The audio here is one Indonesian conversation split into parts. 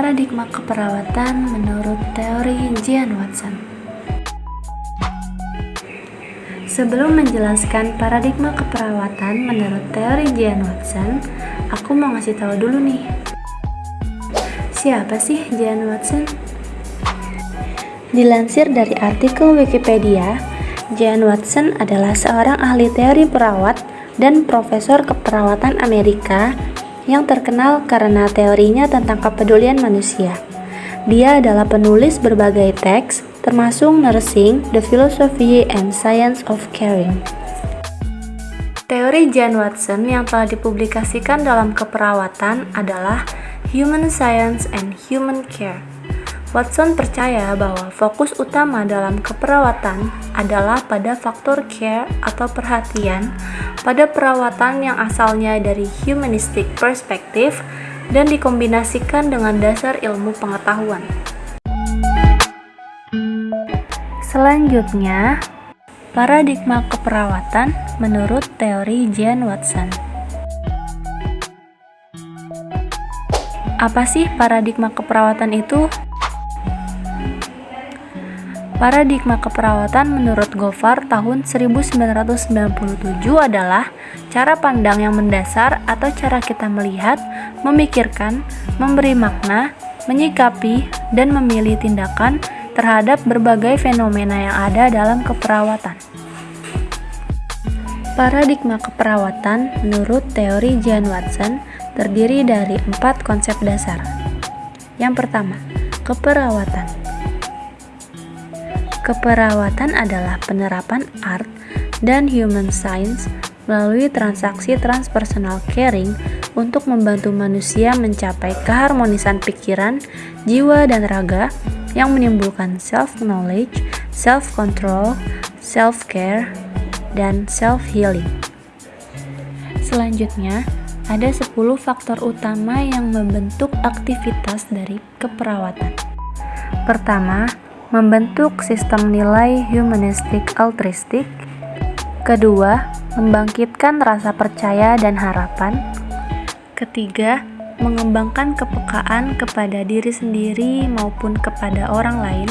Paradigma keperawatan menurut teori Jean Watson. Sebelum menjelaskan paradigma keperawatan menurut teori Jean Watson, aku mau ngasih tahu dulu nih. Siapa sih Jean Watson? Dilansir dari artikel Wikipedia, Jean Watson adalah seorang ahli teori perawat dan profesor keperawatan Amerika yang terkenal karena teorinya tentang kepedulian manusia. Dia adalah penulis berbagai teks, termasuk Nursing, The Philosophy and Science of Caring. Teori Jan Watson yang telah dipublikasikan dalam keperawatan adalah Human Science and Human Care. Watson percaya bahwa fokus utama dalam keperawatan adalah pada faktor care atau perhatian pada perawatan yang asalnya dari humanistic perspective dan dikombinasikan dengan dasar ilmu pengetahuan. Selanjutnya, paradigma keperawatan menurut teori Jan Watson. Apa sih paradigma keperawatan itu? Paradigma keperawatan menurut Goffard tahun 1997 adalah cara pandang yang mendasar atau cara kita melihat, memikirkan, memberi makna, menyikapi, dan memilih tindakan terhadap berbagai fenomena yang ada dalam keperawatan. Paradigma keperawatan menurut teori Jan Watson terdiri dari empat konsep dasar. Yang pertama, keperawatan. Keperawatan adalah penerapan art dan human science melalui transaksi transpersonal caring untuk membantu manusia mencapai keharmonisan pikiran, jiwa, dan raga yang menimbulkan self-knowledge, self-control, self-care, dan self-healing. Selanjutnya, ada 10 faktor utama yang membentuk aktivitas dari keperawatan. Pertama, membentuk sistem nilai humanistik altruistik. Kedua, membangkitkan rasa percaya dan harapan. Ketiga, mengembangkan kepekaan kepada diri sendiri maupun kepada orang lain.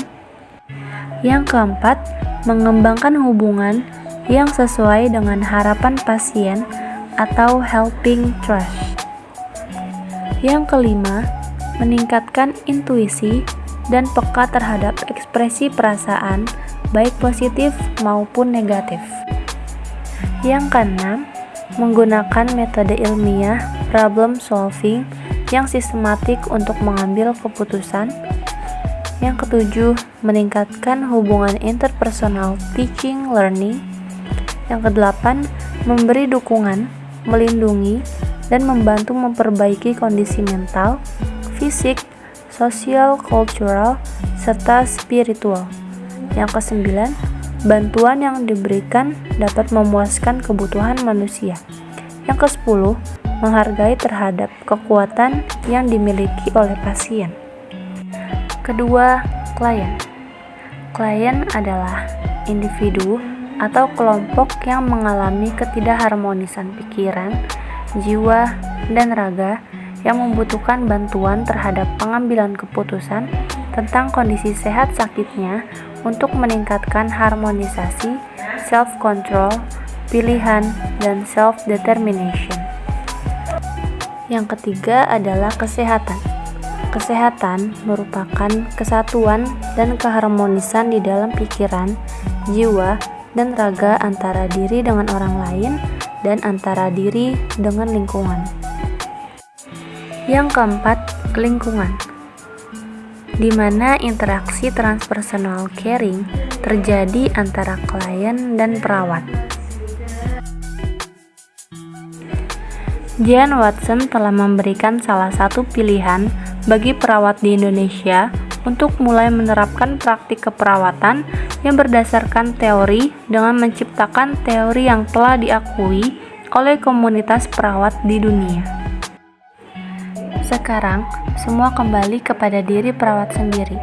Yang keempat, mengembangkan hubungan yang sesuai dengan harapan pasien atau helping trust. Yang kelima, meningkatkan intuisi dan peka terhadap ekspresi perasaan, baik positif maupun negatif. Yang keenam, menggunakan metode ilmiah problem solving yang sistematik untuk mengambil keputusan. Yang ketujuh, meningkatkan hubungan interpersonal teaching learning. Yang kedelapan, memberi dukungan, melindungi, dan membantu memperbaiki kondisi mental, fisik, sosial, kultural, serta spiritual. Yang kesembilan, bantuan yang diberikan dapat memuaskan kebutuhan manusia. Yang kesepuluh, menghargai terhadap kekuatan yang dimiliki oleh pasien. Kedua, klien. Klien adalah individu atau kelompok yang mengalami ketidakharmonisan pikiran, jiwa, dan raga yang membutuhkan bantuan terhadap pengambilan keputusan tentang kondisi sehat sakitnya untuk meningkatkan harmonisasi, self-control, pilihan, dan self-determination. Yang ketiga adalah kesehatan. Kesehatan merupakan kesatuan dan keharmonisan di dalam pikiran, jiwa, dan raga antara diri dengan orang lain dan antara diri dengan lingkungan. Yang keempat, lingkungan. Di mana interaksi transpersonal caring terjadi antara klien dan perawat. Jan Watson telah memberikan salah satu pilihan bagi perawat di Indonesia untuk mulai menerapkan praktik keperawatan yang berdasarkan teori dengan menciptakan teori yang telah diakui oleh komunitas perawat di dunia. Sekarang, semua kembali kepada diri perawat sendiri.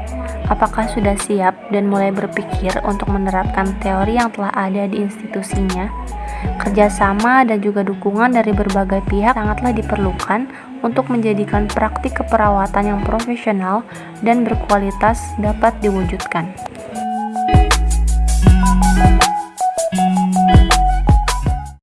Apakah sudah siap dan mulai berpikir untuk menerapkan teori yang telah ada di institusinya? Kerjasama dan juga dukungan dari berbagai pihak sangatlah diperlukan untuk menjadikan praktik keperawatan yang profesional dan berkualitas dapat diwujudkan.